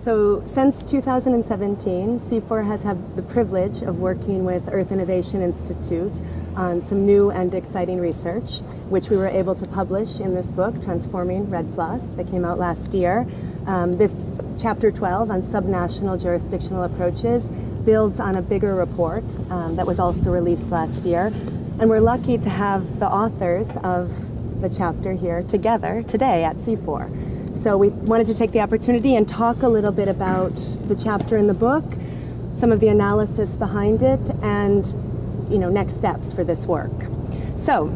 So since 2017, CIFOR has had the privilege of working with Earth Innovation Institute on some new and exciting research, which we were able to publish in this book, Transforming REDD Plus, that came out last year. Um, this chapter 12 on subnational jurisdictional approaches builds on a bigger report um, that was also released last year. And we're lucky to have the authors of the chapter here together today at CIFOR. So we wanted to take the opportunity and talk a little bit about the chapter in the book, some of the analysis behind it, and you know, next steps for this work. So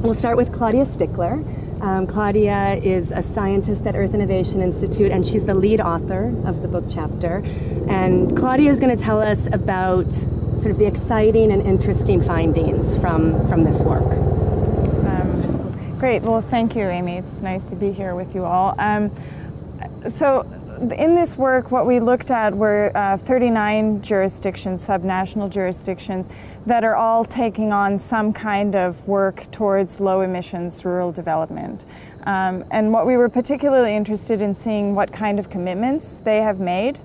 we'll start with Claudia Stickler. Um, Claudia is a scientist at Earth Innovation Institute and she's the lead author of the book chapter. And Claudia is going to tell us about sort of the exciting and interesting findings from, from this work. Great. Well, thank you, Amy. It's nice to be here with you all. Um, so in this work, what we looked at were uh, 39 jurisdictions, subnational jurisdictions, that are all taking on some kind of work towards low emissions rural development. Um, and what we were particularly interested in seeing what kind of commitments they have made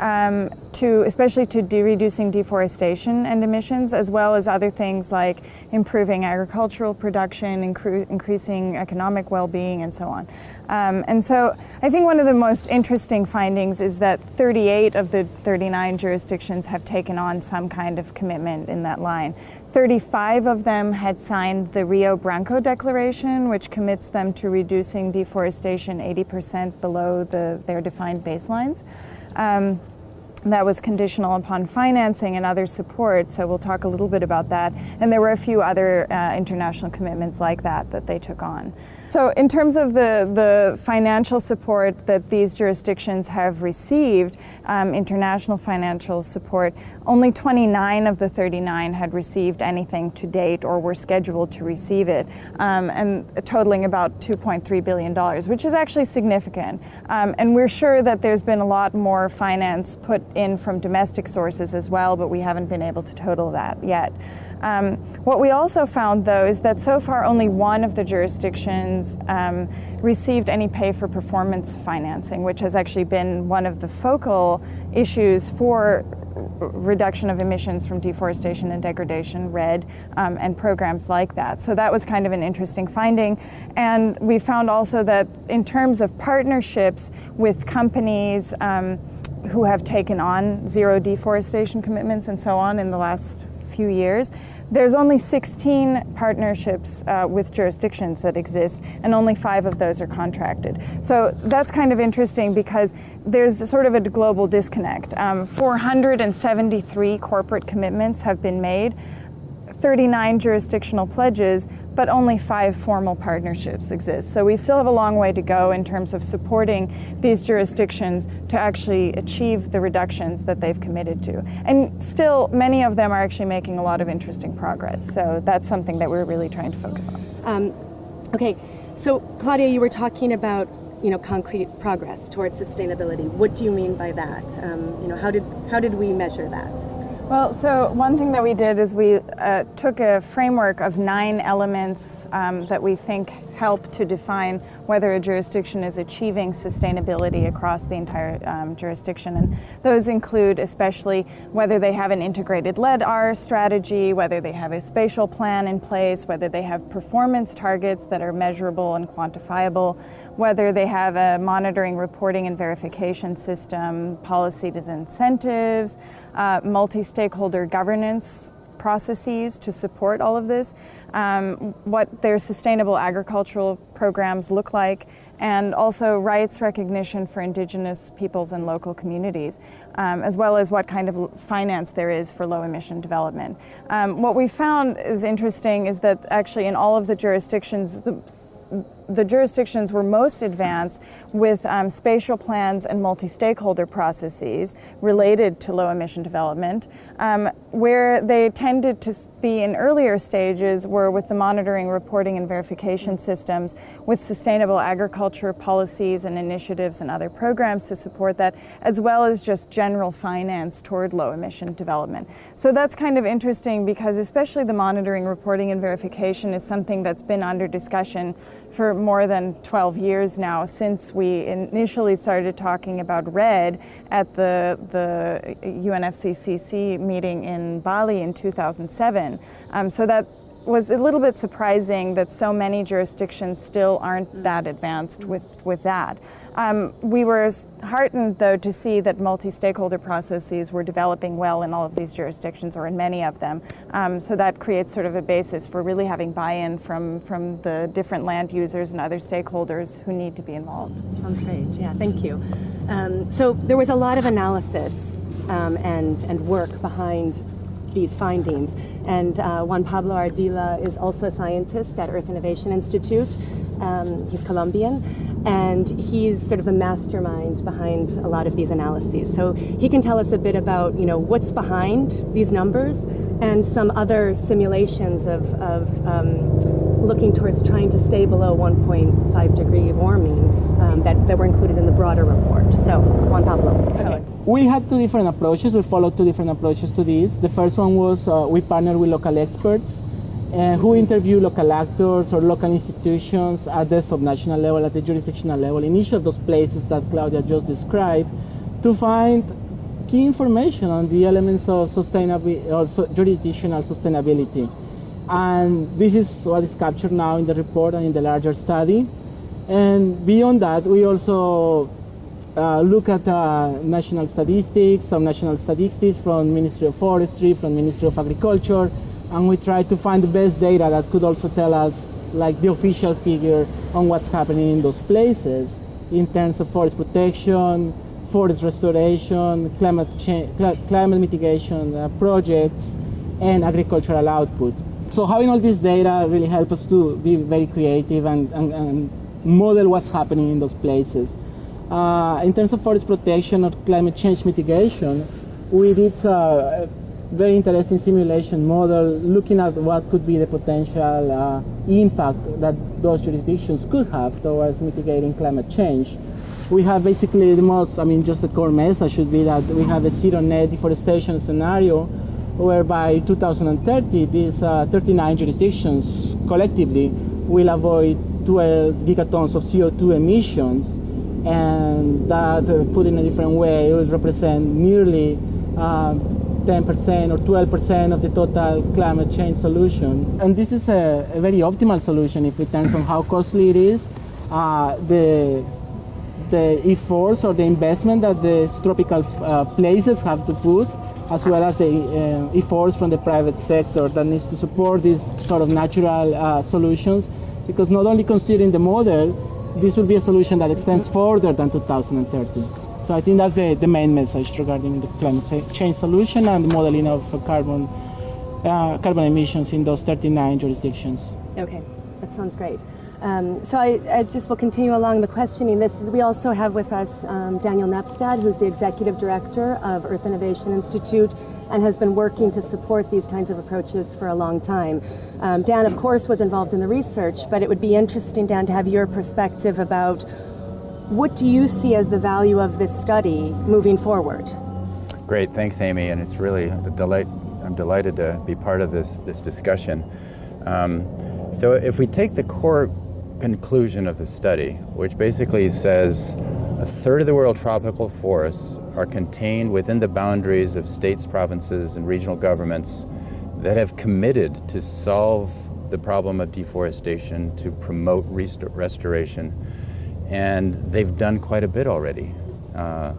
um, to especially to de reducing deforestation and emissions, as well as other things like improving agricultural production, increasing economic well-being, and so on. Um, and so I think one of the most interesting findings is that 38 of the 39 jurisdictions have taken on some kind of commitment in that line. 35 of them had signed the Rio Branco Declaration, which commits them to reducing deforestation 80% below the, their defined baselines. Um, that was conditional upon financing and other support, so we'll talk a little bit about that. And there were a few other uh, international commitments like that that they took on. So in terms of the, the financial support that these jurisdictions have received, um, international financial support, only 29 of the 39 had received anything to date or were scheduled to receive it, um, and totaling about $2.3 billion, which is actually significant. Um, and we're sure that there's been a lot more finance put in from domestic sources as well, but we haven't been able to total that yet. Um, what we also found, though, is that so far only one of the jurisdictions um, received any pay for performance financing, which has actually been one of the focal issues for reduction of emissions from deforestation and degradation, REDD, um, and programs like that. So that was kind of an interesting finding. And we found also that in terms of partnerships with companies um, who have taken on zero deforestation commitments and so on in the last few years. There's only 16 partnerships uh, with jurisdictions that exist, and only five of those are contracted. So that's kind of interesting because there's sort of a global disconnect. Um, 473 corporate commitments have been made, 39 jurisdictional pledges, but only five formal partnerships exist. So we still have a long way to go in terms of supporting these jurisdictions to actually achieve the reductions that they've committed to. And still, many of them are actually making a lot of interesting progress. So that's something that we're really trying to focus on. Um, okay, so Claudia, you were talking about you know, concrete progress towards sustainability. What do you mean by that? Um, you know, how did, how did we measure that? Well, so one thing that we did is we uh, took a framework of nine elements um, that we think help to define whether a jurisdiction is achieving sustainability across the entire um, jurisdiction. And those include especially whether they have an integrated LED-R strategy, whether they have a spatial plan in place, whether they have performance targets that are measurable and quantifiable, whether they have a monitoring, reporting, and verification system, policy incentives, uh, multi-stakeholder governance processes to support all of this, um, what their sustainable agricultural programs look like, and also rights recognition for indigenous peoples and local communities, um, as well as what kind of finance there is for low emission development. Um, what we found is interesting is that actually in all of the jurisdictions, the, the jurisdictions were most advanced with um, spatial plans and multi-stakeholder processes related to low emission development. Um, where they tended to be in earlier stages were with the monitoring, reporting, and verification systems with sustainable agriculture policies and initiatives and other programs to support that, as well as just general finance toward low emission development. So that's kind of interesting because especially the monitoring, reporting, and verification is something that's been under discussion for more than 12 years now since we initially started talking about REDD at the, the UNFCCC meeting in Bali in 2007. Um, so that was a little bit surprising that so many jurisdictions still aren't that advanced with, with that. Um, we were heartened, though, to see that multi-stakeholder processes were developing well in all of these jurisdictions, or in many of them. Um, so that creates sort of a basis for really having buy-in from, from the different land users and other stakeholders who need to be involved. Sounds great, yeah, thank you. Um, so there was a lot of analysis um, and, and work behind these findings. And uh, Juan Pablo Ardila is also a scientist at Earth Innovation Institute. Um, he's Colombian, and he's sort of the mastermind behind a lot of these analyses. So he can tell us a bit about, you know, what's behind these numbers and some other simulations of, of um, looking towards trying to stay below 1.5 degree warming um, that, that were included in the broader report. So, Juan Pablo. Okay. We had two different approaches. We followed two different approaches to this. The first one was uh, we partnered with local experts uh, who interview local actors or local institutions at the subnational level, at the jurisdictional level, in each of those places that Claudia just described, to find key information on the elements of sustainability or jurisdictional sustainability. And this is what is captured now in the report and in the larger study. And beyond that, we also uh, look at uh, national statistics, some national statistics from Ministry of Forestry, from Ministry of Agriculture, and we try to find the best data that could also tell us like the official figure on what's happening in those places in terms of forest protection, forest restoration, climate, change, climate mitigation uh, projects, and agricultural output. So having all this data really helps us to be very creative and, and, and model what's happening in those places. Uh, in terms of forest protection or climate change mitigation, we did uh, a very interesting simulation model looking at what could be the potential uh, impact that those jurisdictions could have towards mitigating climate change. We have basically the most, I mean, just the core message should be that we have a zero net deforestation scenario where by 2030 these uh, 39 jurisdictions collectively will avoid 12 gigatons of CO2 emissions and that uh, put in a different way it will represent nearly 10% uh, or 12% of the total climate change solution. And this is a, a very optimal solution if it turns on how costly it is. Uh, the the efforts or the investment that the tropical uh, places have to put as well as the uh, efforts from the private sector that needs to support these sort of natural uh, solutions because not only considering the model, this will be a solution that extends further than 2030. So I think that's the, the main message regarding the climate change solution and the modeling of carbon, uh, carbon emissions in those 39 jurisdictions. Okay, that sounds great. Um, so I, I, just will continue along the questioning. This is, we also have with us um, Daniel Nepstad, who's the Executive Director of Earth Innovation Institute and has been working to support these kinds of approaches for a long time. Um, Dan, of course, was involved in the research, but it would be interesting, Dan, to have your perspective about what do you see as the value of this study moving forward? Great, thanks, Amy, and it's really a delight. I'm delighted to be part of this this discussion. Um, so, if we take the core conclusion of the study, which basically says a third of the world tropical forests are contained within the boundaries of states, provinces, and regional governments that have committed to solve the problem of deforestation, to promote rest restoration. And they've done quite a bit already. Uh,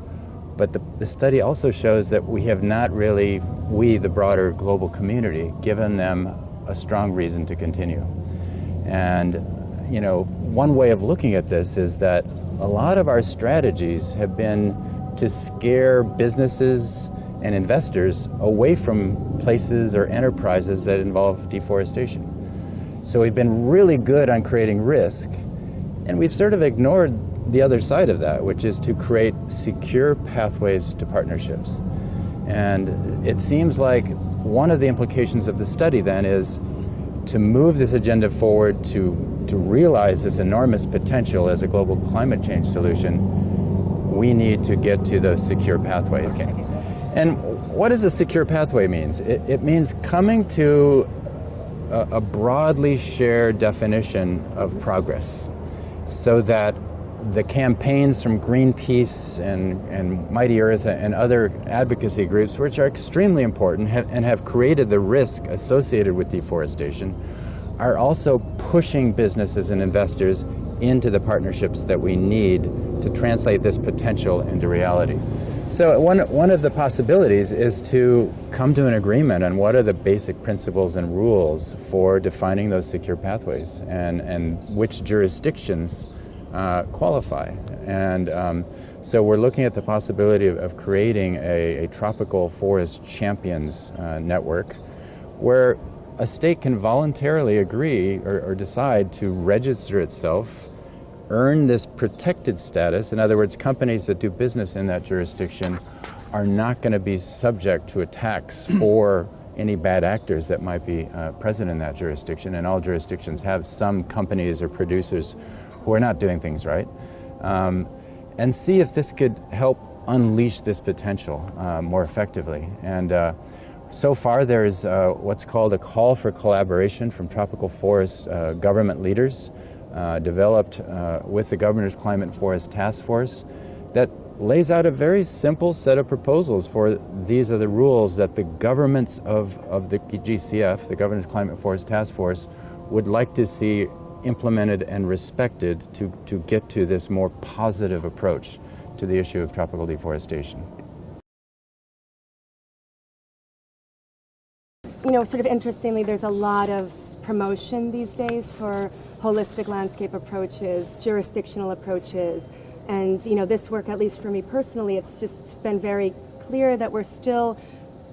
but the, the, study also shows that we have not really, we, the broader global community, given them a strong reason to continue. And you know, one way of looking at this is that a lot of our strategies have been to scare businesses and investors away from places or enterprises that involve deforestation. So we've been really good on creating risk, and we've sort of ignored the other side of that, which is to create secure pathways to partnerships. And it seems like one of the implications of the study then is to move this agenda forward to to realize this enormous potential as a global climate change solution, we need to get to those secure pathways. Okay. And what does a secure pathway means? It, it means coming to a, a, broadly shared definition of progress. so that the campaigns from Greenpeace and, and Mighty Earth and other advocacy groups, which are extremely important and have created the risk associated with deforestation, are also pushing businesses and investors into the partnerships that we need to translate this potential into reality. So one, one of the possibilities is to come to an agreement on what are the basic principles and rules for defining those secure pathways and, and which jurisdictions uh, qualify. And um, so we're looking at the possibility of, of creating a, a, tropical forest champions uh, network where a state can voluntarily agree or, or decide to register itself earn this protected status, in other words, companies that do business in that jurisdiction are not going to be subject to attacks for any bad actors that might be uh, present in that jurisdiction. And all jurisdictions have some companies or producers who are not doing things right. Um, and see if this could help unleash this potential uh, more effectively. And uh, so far there's uh, what's called a call for collaboration from tropical forest uh, government leaders uh, developed uh, with the Governor's Climate Forest Task Force that lays out a very simple set of proposals for these are the rules that the governments of, of the GCF, the Governor's Climate Forest Task Force, would like to see implemented and respected to, to get to this more positive approach to the issue of tropical deforestation. You know, sort of interestingly, there's a lot of promotion these days for holistic landscape approaches, jurisdictional approaches, and you know, this work, at least for me personally, it's just been very clear that we're still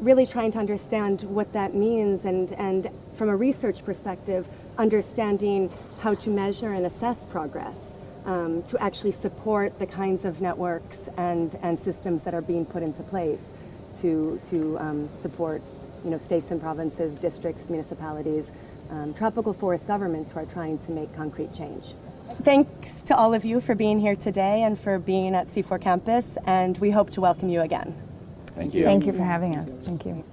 really trying to understand what that means and, and from a research perspective, understanding how to measure and assess progress um, to actually support the kinds of networks and, and systems that are being put into place to, to um, support you know, states and provinces, districts, municipalities, um, tropical forest governments who are trying to make concrete change. Thanks to all of you for being here today and for being at CIFOR campus, and we hope to welcome you again. Thank you. Thank you for having us. Thank you.